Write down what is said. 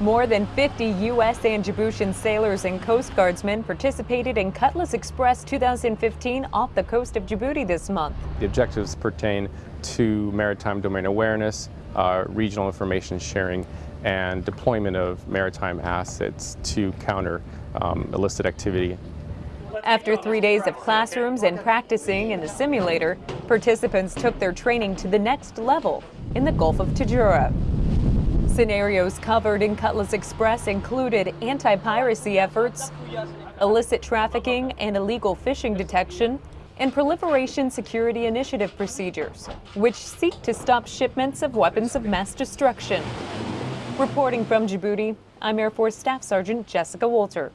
More than 50 U.S. and Djiboutian sailors and Coast Guardsmen participated in Cutlass Express 2015 off the coast of Djibouti this month. The objectives pertain to maritime domain awareness, uh, regional information sharing, and deployment of maritime assets to counter um, illicit activity. After three days of classrooms and practicing in the simulator, participants took their training to the next level in the Gulf of Tadjoura. Scenarios covered in Cutlass Express included anti-piracy efforts, illicit trafficking and illegal fishing detection, and proliferation security initiative procedures, which seek to stop shipments of weapons of mass destruction. Reporting from Djibouti, I'm Air Force Staff Sergeant Jessica Walter.